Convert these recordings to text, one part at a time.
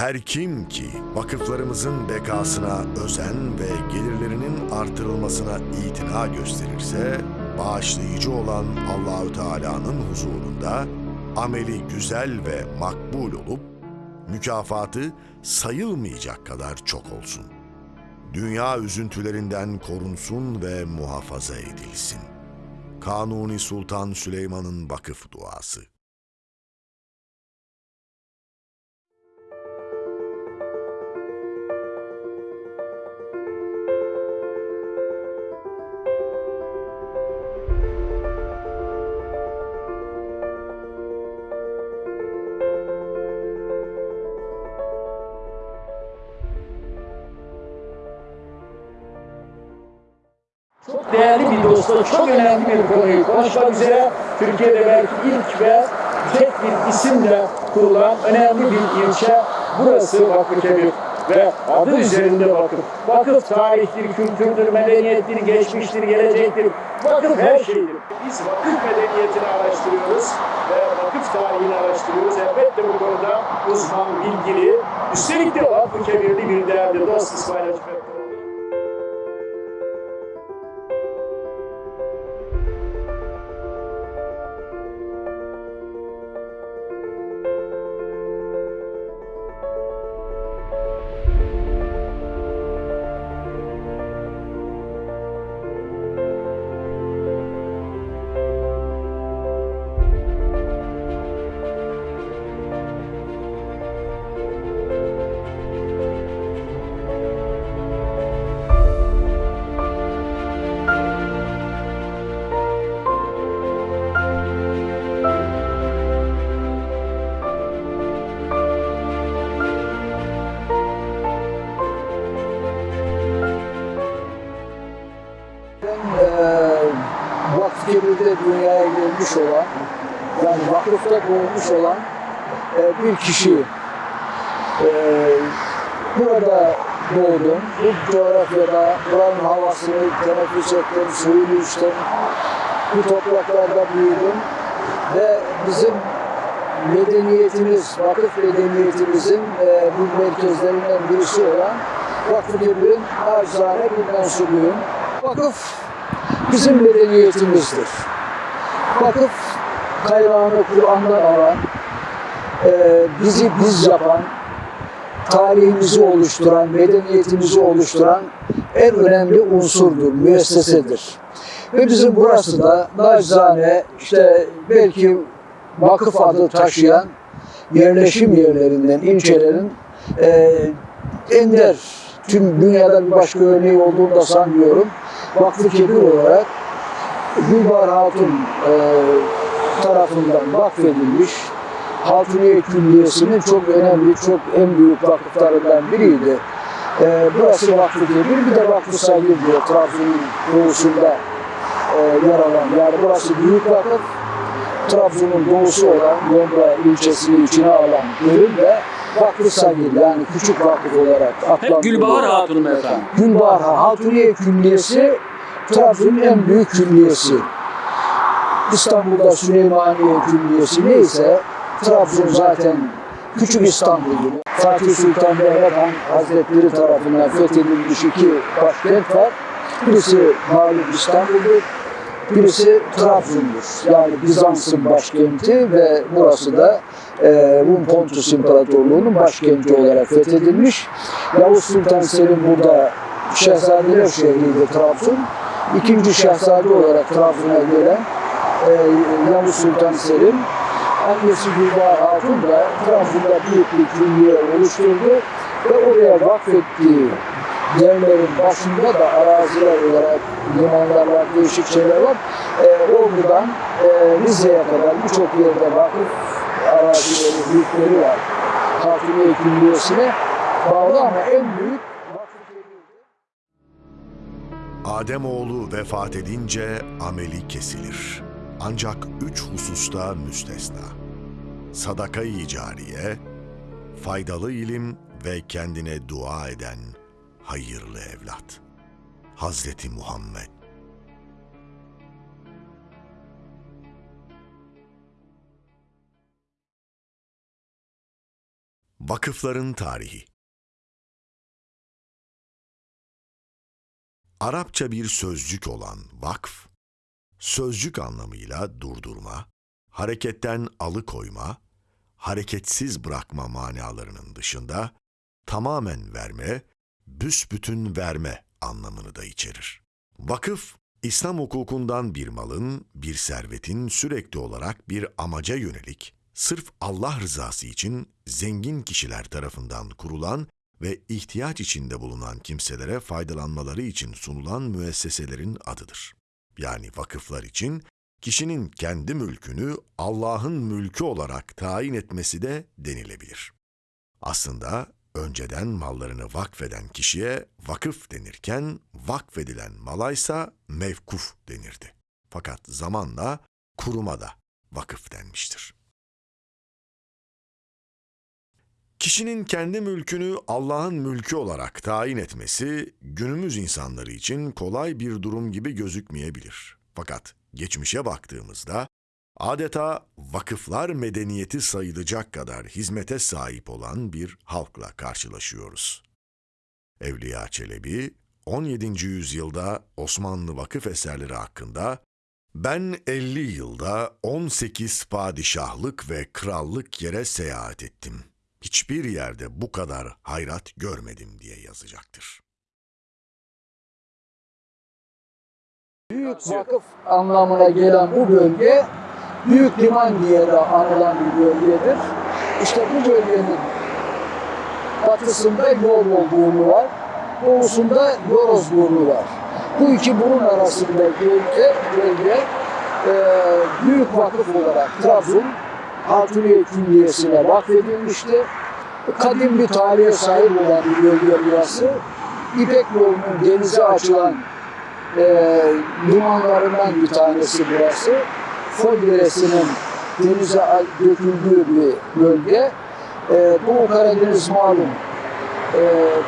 Her kim ki vakıflarımızın bekasına özen ve gelirlerinin artırılmasına itina gösterirse, bağışlayıcı olan Allahü Teala'nın huzurunda ameli güzel ve makbul olup mükafatı sayılmayacak kadar çok olsun. Dünya üzüntülerinden korunsun ve muhafaza edilsin. Kanuni Sultan Süleyman'ın vakıf duası. Çok değerli bir dostla çok önemli bir konuyu konuşmak üzere Türkiye'de belki ilk ve tek bir isimle kurulan önemli bir ilçe burası Vakıfkebir ve adı üzerinde vakıf. Vakıf tarihtir, kültürdür, medeniyettir, geçmiştir, gelecektir. Vakıf her şeydir. Biz vakıf medeniyetini araştırıyoruz ve vakıf tarihini araştırıyoruz. Elbette bu konuda uzman, bilgili, üstelik de Vakıfkebirli bir değerli dost İsmail Hacı bir kişi. Eee, burada doğdum. Bu coğrafyada buranın havasını teneffüs ettim, suyunu içtim. Bu topraklarda büyüdüm. Ve bizim medeniyetimiz, vakıf medeniyetimizin eee bu merkezlerinden birisi olan Vakfı-Kebir'in acizane bir mensubuyum. Vakıf bizim medeniyetimizdir. Vakıf kaynağını Kur'an'dan alan, e, bizi biz yapan, tarihimizi oluşturan, medeniyetimizi oluşturan en önemli unsurdur, müessesedir. Ve bizim burası da nacizane işte belki vakıf adı taşıyan yerleşim yerlerinden, ilçelerin e, ender, tüm dünyada bir başka örneği olduğunu da sanmıyorum. Vakfı Kebir olarak Gülbahar Hatun e, tarafından vakfedilmiş Hatuniye Külliyesi'nin çok önemli, çok en büyük vakıflarından biriydi. E, burası Vakfı Kebir, bir de Vakfı Sagir diyor Trabzon'un doğusunda e, yer alan. Yani burası büyük vakıf, Trabzon'un doğusu olan Yonga ilçesini içine alan bölüm de Vakfı Sagir yani küçük vakıf olarak adlandırılıyor. Gülbahar Hatun'um efendim. Gülbahar Hatuniye Külliyesi Trabzon'un en büyük külliyesi. İstanbul'da Süleymaniye Külliyesi neyse Trabzon zaten Küçük İstanbul'dur. Fatih Sultan Mehmet Han Hazretleri tarafından fethedilmiş iki başkent var. Birisi malum İstanbul'dur, birisi Trabzon'dur. Yani Bizans'ın başkenti ve burası da e, Rum Pontus İmparatorluğu'nun başkenti olarak fethedilmiş. Yavuz Sultan Selim burada Şehzadeler şehriydi Trabzon. İkinci şehzade olarak Trabzon'a gelen e, Yavuz Sultan Selim annesi Gülbahar Hatun da Trabzon'da büyük bir külliye oluşturdu ve oraya vakfettiği yerlerin başında da araziler olarak limanlar var, değişik şeyler var. E, Ordu'dan e, Rize'ye kadar birçok yerde vakıf arazileri, büyükleri var. Hatuniye Külliyesi'ne bağlı ama en büyük. Ademoğlu vefat edince ameli kesilir. Ancak üç hususta müstesna. Sadaka-i cariye, faydalı ilim ve kendine dua eden hayırlı evlat. Hazreti Muhammed Vakıfların tarihi Arapça bir sözcük olan vakf, sözcük anlamıyla durdurma, hareketten alıkoyma, hareketsiz bırakma manalarının dışında tamamen verme, büsbütün verme anlamını da içerir. Vakıf, İslam hukukundan bir malın, bir servetin sürekli olarak bir amaca yönelik, sırf Allah rızası için zengin kişiler tarafından kurulan ve ihtiyaç içinde bulunan kimselere faydalanmaları için sunulan müesseselerin adıdır. Yani vakıflar için kişinin kendi mülkünü Allah'ın mülkü olarak tayin etmesi de denilebilir. Aslında önceden mallarını vakfeden kişiye vakıf denirken vakfedilen malaysa mevkuf denirdi. Fakat zamanla kuruma da vakıf denmiştir. Kişinin kendi mülkünü Allah'ın mülkü olarak tayin etmesi günümüz insanları için kolay bir durum gibi gözükmeyebilir. Fakat geçmişe baktığımızda adeta vakıflar medeniyeti sayılacak kadar hizmete sahip olan bir halkla karşılaşıyoruz. Evliya Çelebi 17. yüzyılda Osmanlı vakıf eserleri hakkında ben 50 yılda 18 padişahlık ve krallık yere seyahat ettim. Hiçbir yerde bu kadar hayrat görmedim diye yazacaktır. Büyük vakıf anlamına gelen bu bölge Büyük Liman diye de anılan bir bölgedir. İşte bu bölgenin batısında Yorgol burnu var, doğusunda Yoroz burnu var. Bu iki burun arasındaki bölge, bölge e, büyük vakıf olarak Trabzon Hatuniye Külliyesi'ne vakfedilmişti. Kadim bir tarihe sahip olan bir bölge burası. İpek yolunun denize açılan e, limanlarından bir tanesi burası. Fol Deresi'nin denize döküldüğü bir bölge. E, Doğu Karadeniz malum e,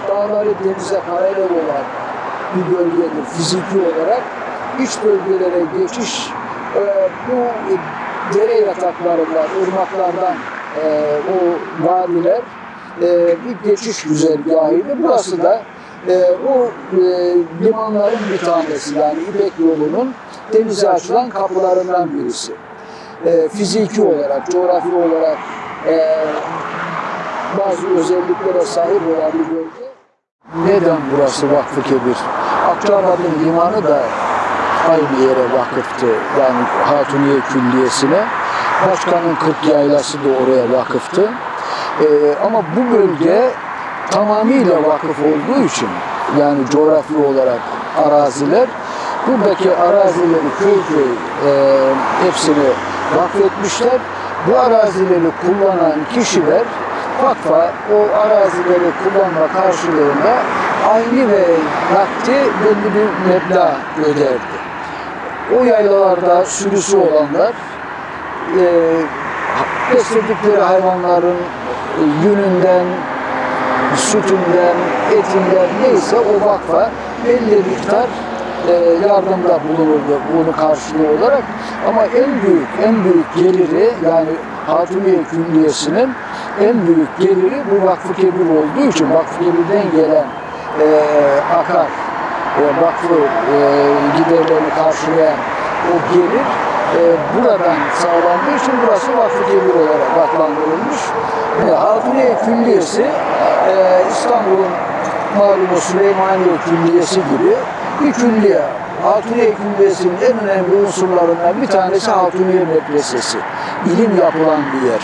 dağları denize paralel olan bir bölgedir fiziki olarak. İç bölgelere geçiş e, bu dere yataklarından, ırmaklardan e, o vadiler e, bir geçiş güzergahıydı. Burası da e, o e, limanların bir tanesi yani İpek yolunun denize açılan kapılarından birisi. E, fiziki olarak, coğrafi olarak e, bazı özelliklere sahip olan bir bölge. Neden burası Vakfı Kebir? Akçabat'ın limanı da aynı yere vakıftı. Yani Hatuniye Külliyesi'ne. Başkanın 40 yaylası da oraya vakıftı. Ee, ama bu bölge tamamıyla vakıf olduğu için yani coğrafi olarak araziler buradaki arazileri köy köy e, hepsini vakfetmişler. Bu arazileri kullanan kişiler vakfa o arazileri kullanma karşılığında aynı ve nakdi belli bir meblağ öderdi. O yaylalarda sürüsü olanlar e, besledikleri hayvanların yününden, sütünden, etinden neyse o vakfa belli miktar e, yardımda bulunurdu bunu karşılığı olarak. Ama en büyük, en büyük geliri yani Hatuniye Külliyesi'nin en büyük geliri bu Vakfı Kebir olduğu için Vakfı Kebir'den gelen e, akar, e, vakfı e, giderlerini karşılayan o gelir e, buradan sağlandığı için burası Vakfı Kebir olarak adlandırılmış. E, Hatuniye Külliyesi e, İstanbul'un malumu Süleymaniye Külliyesi gibi bir külliye. Hatuniye Külliyesi'nin en önemli unsurlarından bir tanesi Hatuniye Medresesi. İlim yapılan bir yer.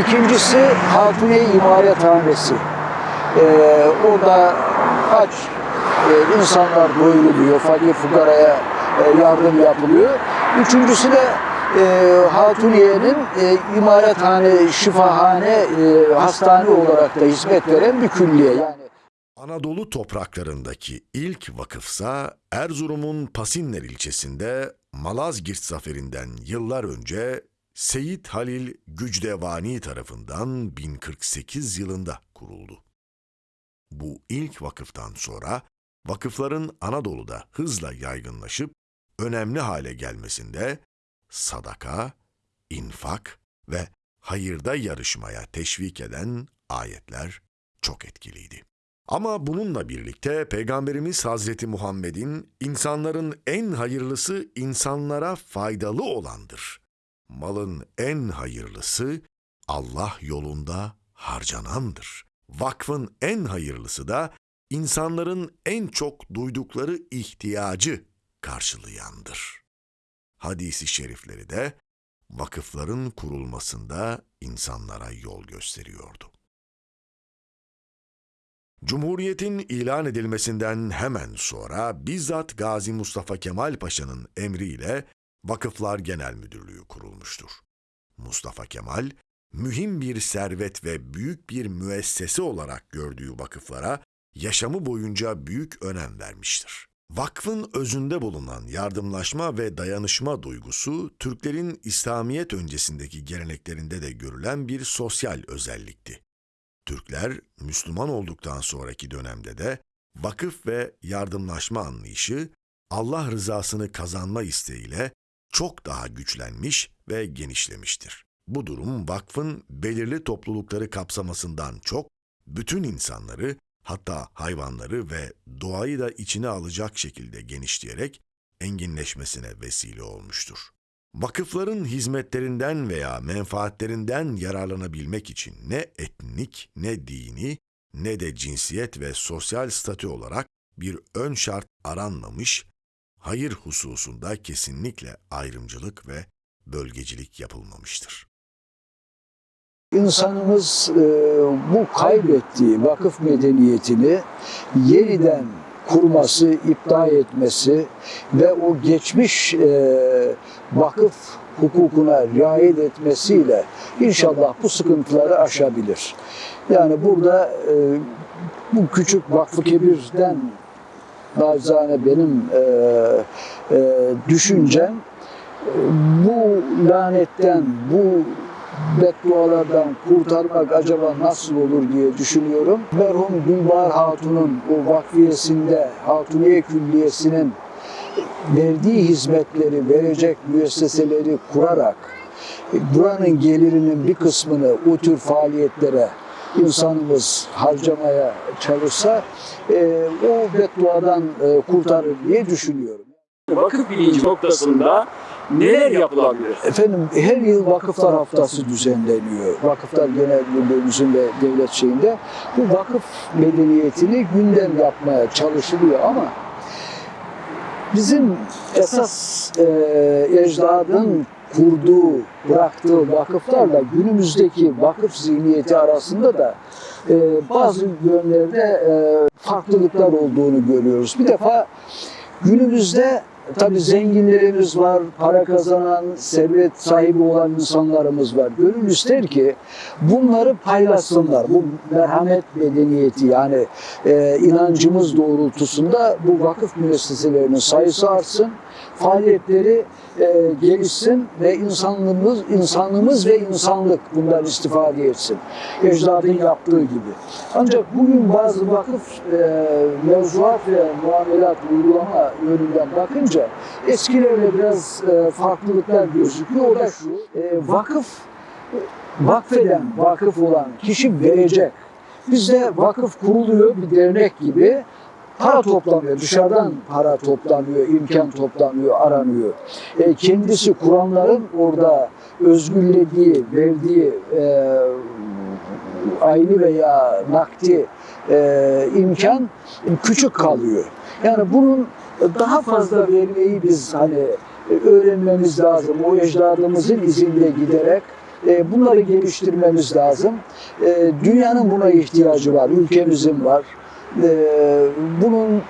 İkincisi Hatuniye İmarethanesi. Ee, orada aç e, insanlar doyuruluyor, fakir fukaraya e, yardım yapılıyor. Üçüncüsü de e, Hatuniye'nin e, imarethane, şifahane, e, hastane olarak da hizmet veren bir külliye. Yani Anadolu topraklarındaki ilk vakıfsa Erzurum'un Pasinler ilçesinde Malazgirt zaferinden yıllar önce Seyit Halil Gücdevani tarafından 1048 yılında kuruldu. Bu ilk vakıftan sonra vakıfların Anadolu'da hızla yaygınlaşıp önemli hale gelmesinde sadaka, infak ve hayırda yarışmaya teşvik eden ayetler çok etkiliydi. Ama bununla birlikte Peygamberimiz Hazreti Muhammed'in insanların en hayırlısı insanlara faydalı olandır. Malın en hayırlısı Allah yolunda harcanandır. Vakfın en hayırlısı da insanların en çok duydukları ihtiyacı karşılayandır. Hadisi şerifleri de vakıfların kurulmasında insanlara yol gösteriyordu. Cumhuriyetin ilan edilmesinden hemen sonra bizzat Gazi Mustafa Kemal Paşa'nın emriyle Vakıflar Genel Müdürlüğü kurulmuştur. Mustafa Kemal, mühim bir servet ve büyük bir müessese olarak gördüğü vakıflara yaşamı boyunca büyük önem vermiştir. Vakfın özünde bulunan yardımlaşma ve dayanışma duygusu, Türklerin İslamiyet öncesindeki geleneklerinde de görülen bir sosyal özellikti. Türkler, Müslüman olduktan sonraki dönemde de vakıf ve yardımlaşma anlayışı, Allah rızasını kazanma isteğiyle çok daha güçlenmiş ve genişlemiştir. Bu durum vakfın belirli toplulukları kapsamasından çok, bütün insanları, hatta hayvanları ve doğayı da içine alacak şekilde genişleyerek enginleşmesine vesile olmuştur. Vakıfların hizmetlerinden veya menfaatlerinden yararlanabilmek için ne etnik, ne dini, ne de cinsiyet ve sosyal statü olarak bir ön şart aranmamış, hayır hususunda kesinlikle ayrımcılık ve bölgecilik yapılmamıştır. İnsanımız e, bu kaybettiği vakıf medeniyetini yeniden kurması, iptal etmesi ve o geçmiş e, vakıf hukukuna riayet etmesiyle inşallah bu sıkıntıları aşabilir. Yani burada e, bu küçük Vakfı Kebir'den nacizane benim düşüncem bu lanetten, bu beddualardan kurtarmak acaba nasıl olur diye düşünüyorum. Merhum Gülbahar Hatun'un o vakfiyesinde, Hatuniye Külliyesi'nin verdiği hizmetleri verecek müesseseleri kurarak buranın gelirinin bir kısmını o tür faaliyetlere insanımız harcamaya çalışsa e, o bedduadan e, kurtarır diye düşünüyorum. Vakıf bilinci noktasında neler yapılabilir? Efendim her yıl Vakıflar Haftası düzenleniyor. Vakıflar Genel Müdürlüğümüzün ve devlet şeyinde bu vakıf medeniyetini gündem yapmaya çalışılıyor ama bizim esas e, ecdadın kurduğu, bıraktığı vakıflarla günümüzdeki vakıf zihniyeti arasında da e, bazı yönlerde e, farklılıklar olduğunu görüyoruz. Bir defa günümüzde Tabii zenginlerimiz var, para kazanan, servet sahibi olan insanlarımız var. Gönül ister ki bunları paylaşsınlar. Bu merhamet medeniyeti yani e, inancımız doğrultusunda bu vakıf müesseselerinin sayısı artsın, faaliyetleri e, gelişsin ve insanlığımız, insanlığımız ve insanlık bundan istifade etsin. Ecdadın yaptığı gibi. Ancak bugün bazı vakıf e, mevzuat ve muamelat uygulama yönünden bakınca eskilerle biraz e, farklılıklar gözüküyor. O da şu, e, vakıf vakfeden vakıf olan kişi verecek. Bizde vakıf kuruluyor bir dernek gibi para toplanıyor. Dışarıdan para toplanıyor, imkan toplanıyor, aranıyor. E, kendisi kuranların orada özgürlediği, verdiği e, aynı veya nakdi e, imkan küçük kalıyor. Yani bunun daha fazla vermeyi biz hani öğrenmemiz lazım. O ecdadımızın izinde giderek e, bunları geliştirmemiz lazım. E, dünyanın buna ihtiyacı var, ülkemizin var. E, bunun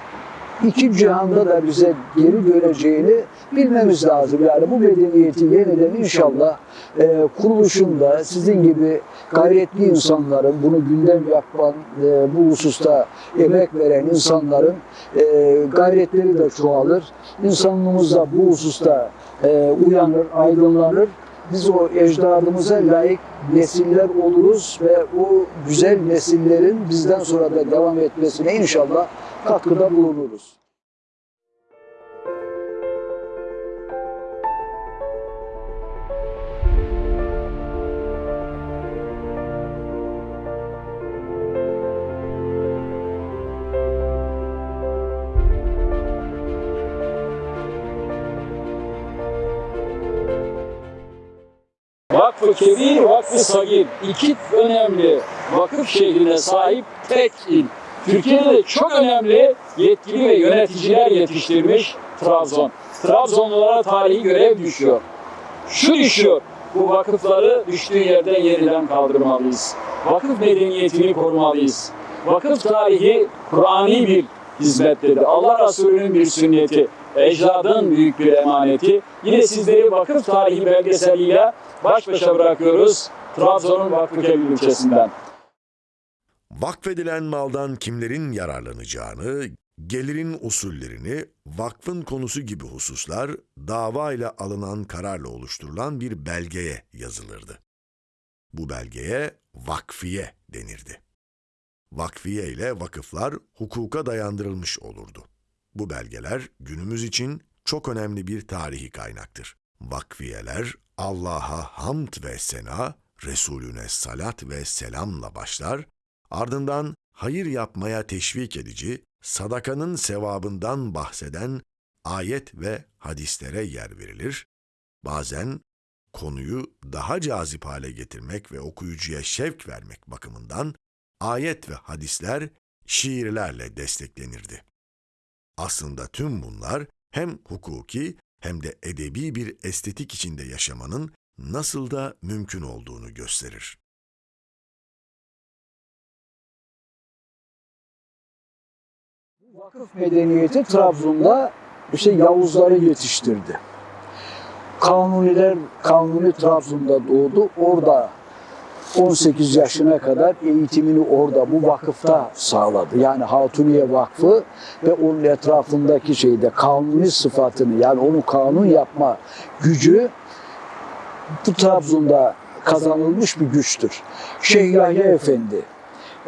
iki cihanda da bize geri döneceğini bilmemiz lazım. Yani bu medeniyeti yeniden inşallah e, kuruluşunda sizin gibi gayretli insanların, bunu gündem yapan, e, bu hususta emek veren insanların e, gayretleri de çoğalır. İnsanlığımız da bu hususta e, uyanır, aydınlanır. Biz o ecdadımıza layık nesiller oluruz ve o güzel nesillerin bizden sonra da devam etmesine inşallah katkıda bulunuruz. Kebir, Vakfı Sagir. İki önemli vakıf şehrine sahip tek il. Türkiye'de de çok önemli yetkili ve yöneticiler yetiştirmiş Trabzon. Trabzonlulara tarihi görev düşüyor. Şu düşüyor, bu vakıfları düştüğü yerden yeniden kaldırmalıyız. Vakıf medeniyetini korumalıyız. Vakıf tarihi Kur'ani bir hizmettedir. Allah Resulü'nün bir sünneti, ecdadın büyük bir emaneti. Yine sizleri vakıf tarihi belgeseliyle baş başa bırakıyoruz Trabzon'un Vakfıkebir ilçesinden. Vakfedilen maldan kimlerin yararlanacağını, gelirin usullerini, vakfın konusu gibi hususlar dava ile alınan kararla oluşturulan bir belgeye yazılırdı. Bu belgeye vakfiye denirdi. Vakfiye ile vakıflar hukuka dayandırılmış olurdu. Bu belgeler günümüz için çok önemli bir tarihi kaynaktır. Vakfiyeler Allah'a hamd ve sena, Resulüne salat ve selamla başlar, ardından hayır yapmaya teşvik edici, sadakanın sevabından bahseden ayet ve hadislere yer verilir. Bazen konuyu daha cazip hale getirmek ve okuyucuya şevk vermek bakımından ayet ve hadisler şiirlerle desteklenirdi. Aslında tüm bunlar hem hukuki hem de edebi bir estetik içinde yaşamanın nasıl da mümkün olduğunu gösterir. Vakıf medeniyeti Trabzon'da işte Yavuzları yetiştirdi. Kanuniler, Kanuni Trabzon'da doğdu. Orada 18 yaşına kadar eğitimini orada bu vakıfta sağladı. Yani Hatuniye Vakfı ve onun etrafındaki şeyde kanuni sıfatını yani onu kanun yapma gücü bu Trabzon'da kazanılmış bir güçtür. Şeyh Yahya Efendi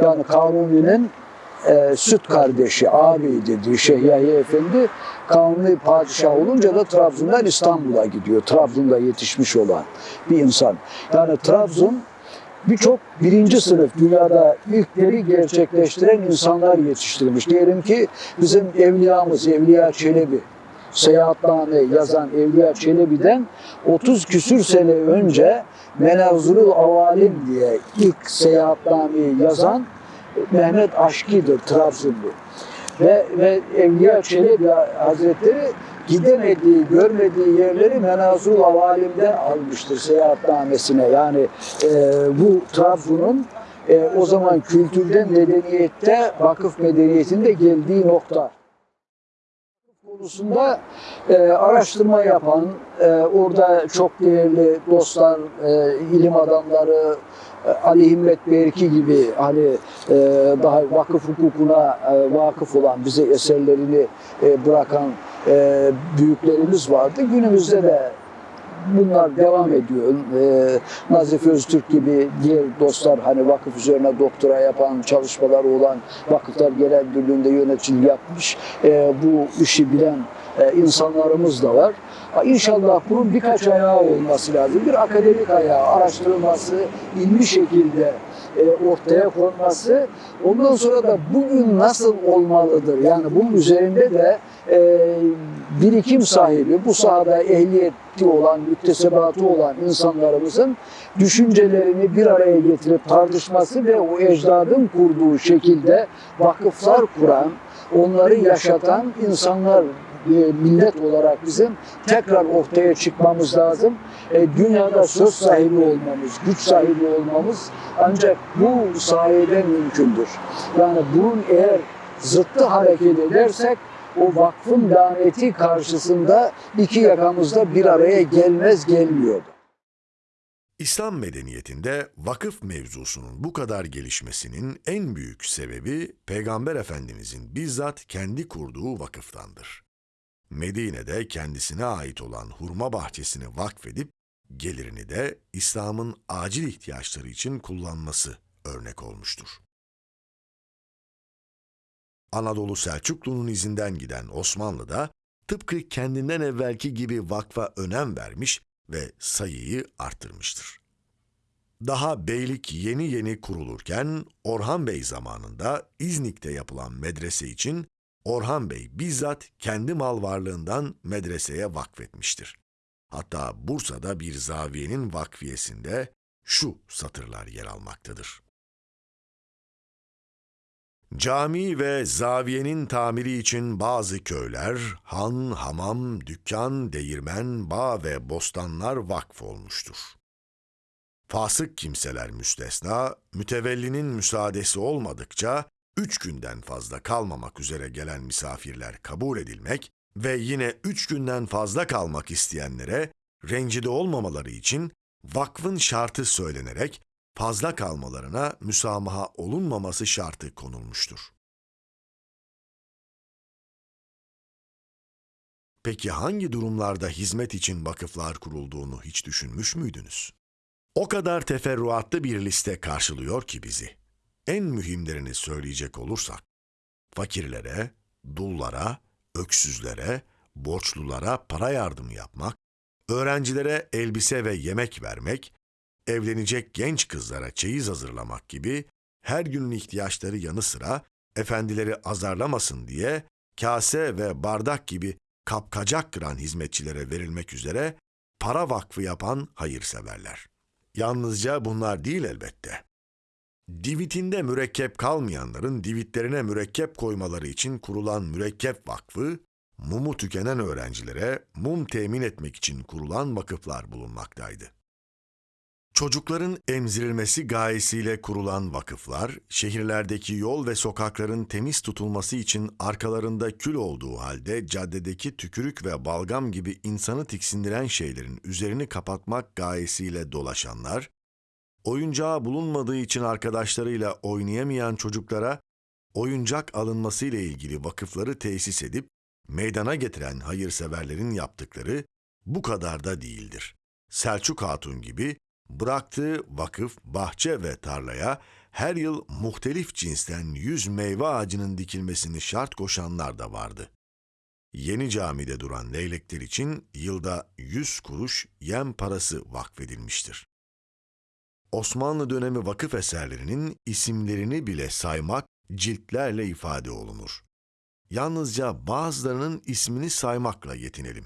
yani Kanuni'nin e, süt kardeşi, ağabeyi dediği Şeyh Yahya Efendi Kanuni padişah olunca da Trabzon'dan İstanbul'a gidiyor. Trabzon'da yetişmiş olan bir insan. Yani Trabzon birçok birinci sınıf dünyada ilkleri gerçekleştiren insanlar yetiştirmiş. Diyelim ki bizim evliyamız Evliya Çelebi, Seyahatname yazan Evliya Çelebi'den 30 küsür sene önce Menazırul Avalim diye ilk seyahatnameyi yazan Mehmet Aşki'dir Trabzonlu. Ve, ve Evliya Çelebi Hazretleri gidemediği, görmediği yerleri Menazul Avalim'den almıştır seyahatnamesine. Yani e, bu Trabzon'un e, o zaman kültürden medeniyette, vakıf medeniyetinde geldiği nokta konusunda e, araştırma yapan, e, orada çok değerli dostlar, e, ilim adamları, e, Ali Himmet Berki gibi hani e, daha vakıf hukukuna e, vakıf olan bize eserlerini e, bırakan e, büyüklerimiz vardı. Günümüzde de bunlar devam ediyor. E, Nazif Öztürk gibi diğer dostlar hani vakıf üzerine doktora yapan, çalışmaları olan Vakıflar Genel Müdürlüğü'nde yöneticilik yapmış. E, bu işi bilen e, insanlarımız da var. İnşallah bunun birkaç ayağı olması lazım. Bir akademik ayağı, araştırılması, ilmi şekilde ortaya konması. Ondan sonra da bugün nasıl olmalıdır? Yani bunun üzerinde de e, birikim sahibi, bu sahada ehliyeti olan, müktesebatı olan insanlarımızın düşüncelerini bir araya getirip tartışması ve o ecdadın kurduğu şekilde vakıflar kuran, onları yaşatan insanlar e, millet olarak bizim tekrar ortaya çıkmamız lazım. E, dünyada söz sahibi olmamız, güç sahibi olmamız ancak bu sayede mümkündür. Yani bunun eğer zıttı hareket edersek o vakfın laneti karşısında iki yakamızda bir araya gelmez gelmiyordu. İslam medeniyetinde vakıf mevzusunun bu kadar gelişmesinin en büyük sebebi Peygamber Efendimizin bizzat kendi kurduğu vakıftandır. Medine'de kendisine ait olan hurma bahçesini vakfedip gelirini de İslam'ın acil ihtiyaçları için kullanması örnek olmuştur. Anadolu Selçuklu'nun izinden giden Osmanlı da tıpkı kendinden evvelki gibi vakfa önem vermiş ve sayıyı arttırmıştır. Daha beylik yeni yeni kurulurken Orhan Bey zamanında İznik'te yapılan medrese için Orhan Bey bizzat kendi mal varlığından medreseye vakfetmiştir. Hatta Bursa'da bir zaviyenin vakfiyesinde şu satırlar yer almaktadır. Cami ve zaviyenin tamiri için bazı köyler, han, hamam, dükkan, değirmen, bağ ve bostanlar vakf olmuştur. Fasık kimseler müstesna, mütevellinin müsaadesi olmadıkça üç günden fazla kalmamak üzere gelen misafirler kabul edilmek ve yine üç günden fazla kalmak isteyenlere rencide olmamaları için vakfın şartı söylenerek fazla kalmalarına müsamaha olunmaması şartı konulmuştur. Peki hangi durumlarda hizmet için vakıflar kurulduğunu hiç düşünmüş müydünüz? O kadar teferruatlı bir liste karşılıyor ki bizi. En mühimlerini söyleyecek olursak, fakirlere, dullara, öksüzlere, borçlulara para yardımı yapmak, öğrencilere elbise ve yemek vermek, evlenecek genç kızlara çeyiz hazırlamak gibi her günün ihtiyaçları yanı sıra efendileri azarlamasın diye kase ve bardak gibi kapkacak kıran hizmetçilere verilmek üzere para vakfı yapan hayırseverler. Yalnızca bunlar değil elbette. Divitinde mürekkep kalmayanların divitlerine mürekkep koymaları için kurulan mürekkep vakfı, mumu tükenen öğrencilere mum temin etmek için kurulan vakıflar bulunmaktaydı. Çocukların emzirilmesi gayesiyle kurulan vakıflar, şehirlerdeki yol ve sokakların temiz tutulması için arkalarında kül olduğu halde caddedeki tükürük ve balgam gibi insanı tiksindiren şeylerin üzerini kapatmak gayesiyle dolaşanlar, oyuncağı bulunmadığı için arkadaşlarıyla oynayamayan çocuklara oyuncak alınması ile ilgili vakıfları tesis edip meydana getiren hayırseverlerin yaptıkları bu kadar da değildir. Selçuk Hatun gibi bıraktığı vakıf, bahçe ve tarlaya her yıl muhtelif cinsten yüz meyve ağacının dikilmesini şart koşanlar da vardı. Yeni camide duran leylekler için yılda yüz kuruş yem parası vakfedilmiştir. Osmanlı dönemi vakıf eserlerinin isimlerini bile saymak ciltlerle ifade olunur. Yalnızca bazılarının ismini saymakla yetinelim.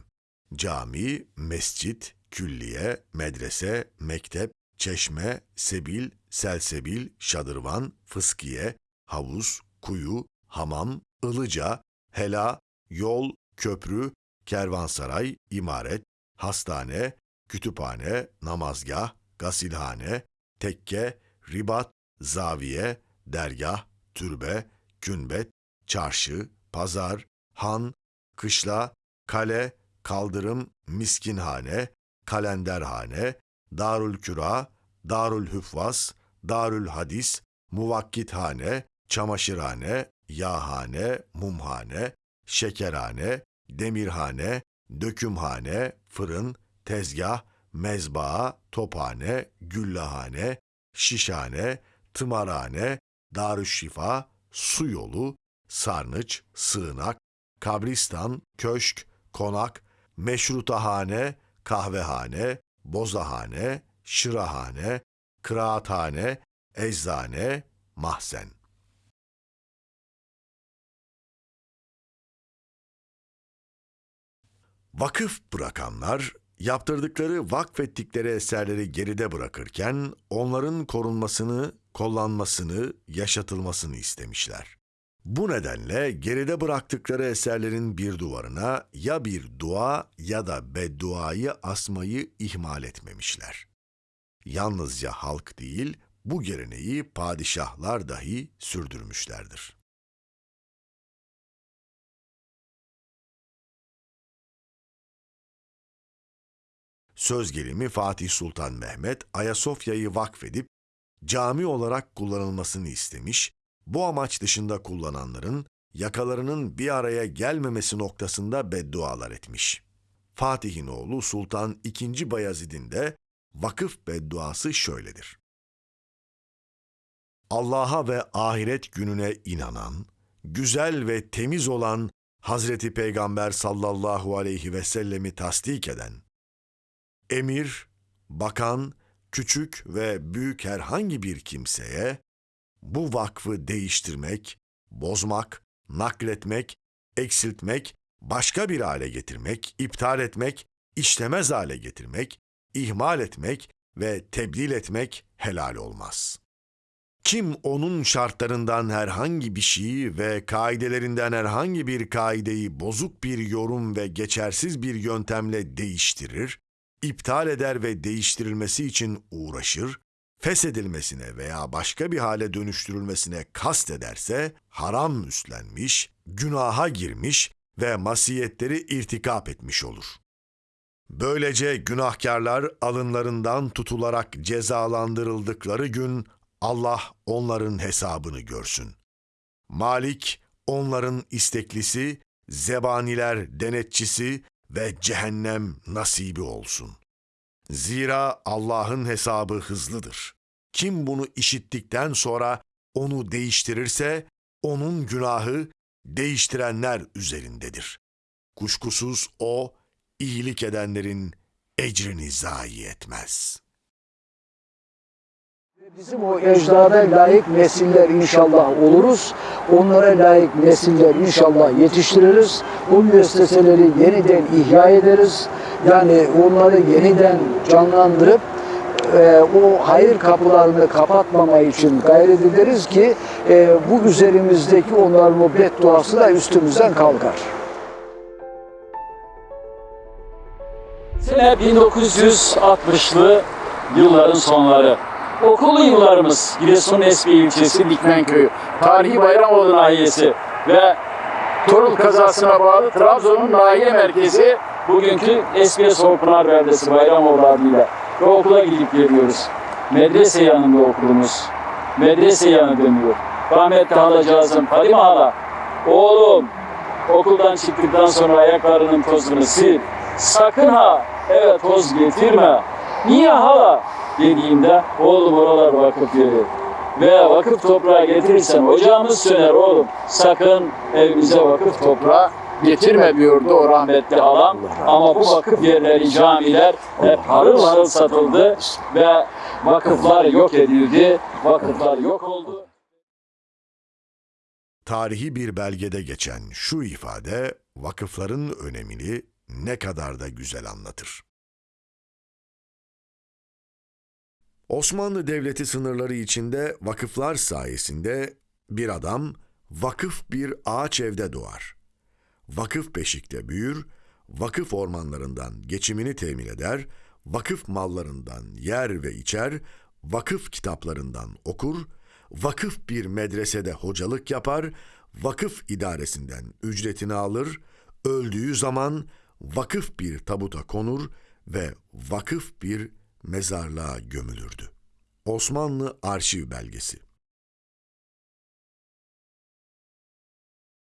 Cami, mescit, külliye, medrese, mektep, çeşme, sebil, selsebil, şadırvan, fıskiye, havuz, kuyu, hamam, ılıca, hela, yol, köprü, kervansaray, imaret, hastane, kütüphane, namazgah, gasilhane, tekke, ribat, zaviye, dergah, türbe, kümbet, çarşı, pazar, han, kışla, kale, kaldırım, miskinhane, kalenderhane, darül küra, darül hüffaz, darül hadis, muvakkithane, çamaşırhane, yağhane, mumhane, şekerhane, demirhane, dökümhane, fırın, tezgah, mezbaa, tophane, güllahane, şişhane, tımarhane, darüşşifa, su yolu, sarnıç, sığınak, kabristan, köşk, konak, meşrutahane, kahvehane, bozahane, şırahane, kıraathane, eczane, mahzen. Vakıf bırakanlar, yaptırdıkları, vakfettikleri eserleri geride bırakırken onların korunmasını, kollanmasını, yaşatılmasını istemişler. Bu nedenle geride bıraktıkları eserlerin bir duvarına ya bir dua ya da bedduayı asmayı ihmal etmemişler. Yalnızca halk değil, bu geleneği padişahlar dahi sürdürmüşlerdir. Söz gelimi Fatih Sultan Mehmet Ayasofya'yı vakfedip cami olarak kullanılmasını istemiş, bu amaç dışında kullananların yakalarının bir araya gelmemesi noktasında beddualar etmiş. Fatih'in oğlu Sultan II. Bayezid'in de vakıf bedduası şöyledir. Allah'a ve ahiret gününe inanan, güzel ve temiz olan Hazreti Peygamber sallallahu aleyhi ve sellemi tasdik eden, emir, bakan, küçük ve büyük herhangi bir kimseye bu vakfı değiştirmek, bozmak, nakletmek, eksiltmek, başka bir hale getirmek, iptal etmek, işlemez hale getirmek, ihmal etmek ve tebdil etmek helal olmaz. Kim onun şartlarından herhangi bir şeyi ve kaidelerinden herhangi bir kaideyi bozuk bir yorum ve geçersiz bir yöntemle değiştirir, iptal eder ve değiştirilmesi için uğraşır, feshedilmesine veya başka bir hale dönüştürülmesine kast ederse haram üstlenmiş, günaha girmiş ve masiyetleri irtikap etmiş olur. Böylece günahkarlar alınlarından tutularak cezalandırıldıkları gün Allah onların hesabını görsün. Malik onların isteklisi, zebaniler denetçisi ve cehennem nasibi olsun. Zira Allah'ın hesabı hızlıdır. Kim bunu işittikten sonra onu değiştirirse onun günahı değiştirenler üzerindedir. Kuşkusuz o iyilik edenlerin ecrini zayi etmez.'' Bizim o ecdada layık nesiller inşallah oluruz. Onlara layık nesiller inşallah yetiştiririz. Bu müesseseleri yeniden ihya ederiz. Yani onları yeniden canlandırıp e, o hayır kapılarını kapatmama için gayret ederiz ki e, bu üzerimizdeki onların o bedduası da üstümüzden kalkar. Sene 1960'lı yılların sonları. Okul yıllarımız Giresun Esbi ilçesi Dikmen köyü. Tarihi Bayramoğlu nahiyesi ve Torul kazasına bağlı Trabzon'un nahiye merkezi bugünkü Esbiye Soğukpınar beldesi Bayramoğlu adıyla. Ve okula gidip geliyoruz. Medrese yanında okulumuz. Medrese yanı dönüyor. Rahmetli halacağızım Fadime hala. Oğlum okuldan çıktıktan sonra ayaklarının tozunu sil. Sakın ha eve toz getirme. Niye hala? Dediğimde oğlum oralar vakıf yeri. Ve vakıf toprağı getirirsen ocağımız söner oğlum. Sakın evimize vakıf toprağı getirme diyordu o rahmetli halam. Ama bu vakıf yerleri, camiler hep harıl harıl satıldı ve vakıflar yok edildi. Vakıflar yok oldu. Tarihi bir belgede geçen şu ifade vakıfların önemini ne kadar da güzel anlatır. Osmanlı Devleti sınırları içinde vakıflar sayesinde bir adam vakıf bir ağaç evde doğar. Vakıf beşikte büyür, vakıf ormanlarından geçimini temin eder, vakıf mallarından yer ve içer, vakıf kitaplarından okur, vakıf bir medresede hocalık yapar, vakıf idaresinden ücretini alır, öldüğü zaman vakıf bir tabuta konur ve vakıf bir mezarlığa gömülürdü. Osmanlı Arşiv Belgesi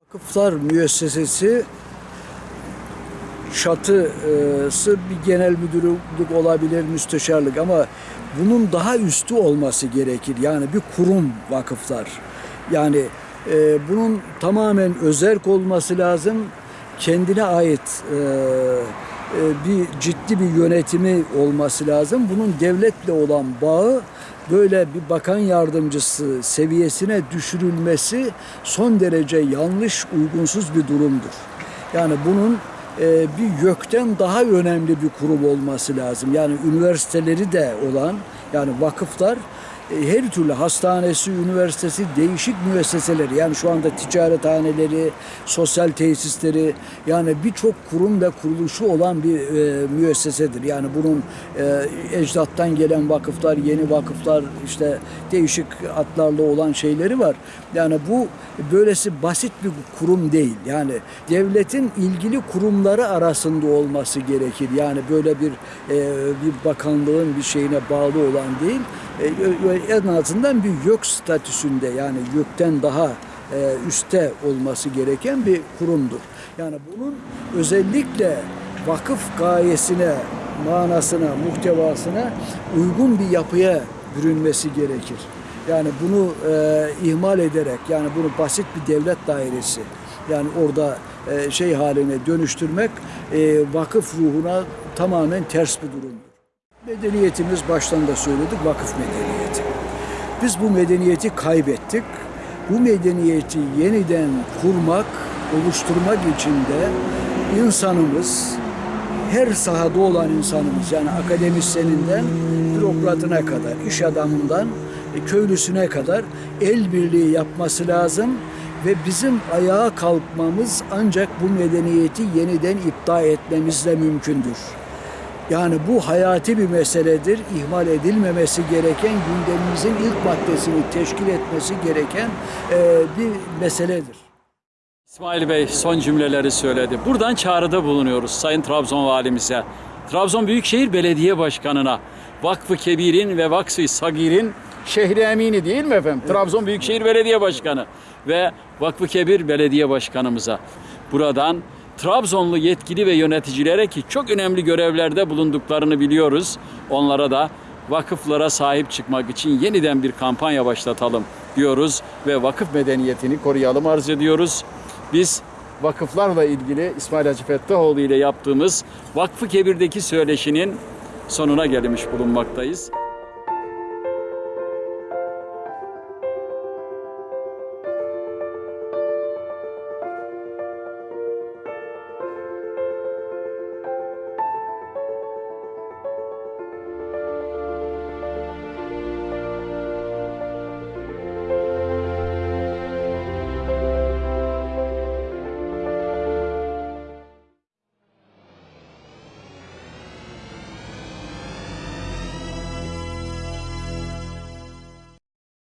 Vakıflar müessesesi çatısı bir genel müdürlük olabilir, müsteşarlık ama bunun daha üstü olması gerekir. Yani bir kurum vakıflar. Yani e, bunun tamamen özerk olması lazım. Kendine ait e, bir ciddi bir yönetimi olması lazım. Bunun devletle olan bağı böyle bir bakan yardımcısı seviyesine düşürülmesi son derece yanlış, uygunsuz bir durumdur. Yani bunun e, bir YÖK'ten daha önemli bir kurum olması lazım. Yani üniversiteleri de olan yani vakıflar e, her türlü hastanesi, üniversitesi, değişik müesseseleri yani şu anda ticarethaneleri, sosyal tesisleri yani birçok kurum ve kuruluşu olan bir e, müessesedir. Yani bunun e, ecdattan gelen vakıflar, yeni vakıflar işte değişik adlarla olan şeyleri var. Yani bu böylesi basit bir kurum değil. Yani devletin ilgili kurumları arasında olması gerekir. Yani böyle bir e, bir bakanlığın bir şeyine bağlı olan değil. E, en azından bir YÖK statüsünde yani YÖK'ten daha e, üste olması gereken bir kurumdur. Yani bunun özellikle vakıf gayesine, manasına, muhtevasına uygun bir yapıya bürünmesi gerekir. Yani bunu e, ihmal ederek yani bunu basit bir devlet dairesi yani orada e, şey haline dönüştürmek e, vakıf ruhuna tamamen ters bir durumdur. Medeniyetimiz baştan da söyledik vakıf medeniyeti. Biz bu medeniyeti kaybettik. Bu medeniyeti yeniden kurmak, oluşturmak için de insanımız her sahada olan insanımız yani akademisyeninden bürokratına kadar, iş adamından e, köylüsüne kadar el birliği yapması lazım ve bizim ayağa kalkmamız ancak bu medeniyeti yeniden iptal etmemizle mümkündür. Yani bu hayati bir meseledir. İhmal edilmemesi gereken gündemimizin ilk maddesini teşkil etmesi gereken e, bir meseledir. İsmail Bey son cümleleri söyledi. Buradan çağrıda bulunuyoruz Sayın Trabzon Valimize. Trabzon Büyükşehir Belediye Başkanı'na. Vakfı Kebir'in ve Vakfı Sagir'in şehri emini değil mi efendim? Trabzon Büyükşehir Belediye Başkanı ve Vakfı Kebir Belediye Başkanımıza. Buradan Trabzonlu yetkili ve yöneticilere ki çok önemli görevlerde bulunduklarını biliyoruz. Onlara da vakıflara sahip çıkmak için yeniden bir kampanya başlatalım diyoruz ve vakıf medeniyetini koruyalım arz ediyoruz. Biz vakıflarla ilgili İsmail Hacı Fettahoğlu ile yaptığımız Vakfı Kebir'deki söyleşinin sonuna gelmiş bulunmaktayız.